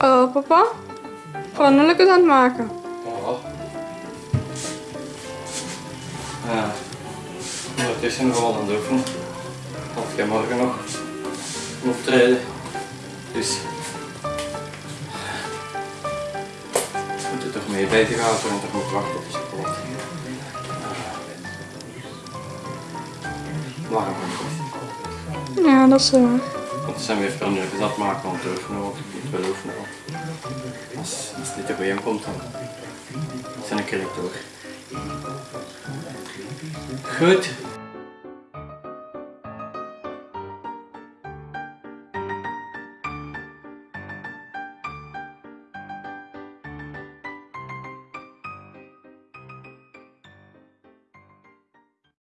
Oh, papa? Pannenlijkjes aan het maken. Ja. Ja. Ondertussen nog wel aan het oefenen. Want heb morgen nog een optreden. Dus. Moet er toch mee bij te gaan, want ik moet wachten op de chocolade. Waarom? Ja, dat is zo. Want ze zijn weer pannenlijkjes aan het maken om te oefenen, want ik moet wel oefenen. Als, als dit er weer komt, dan zijn ik er door. Goed.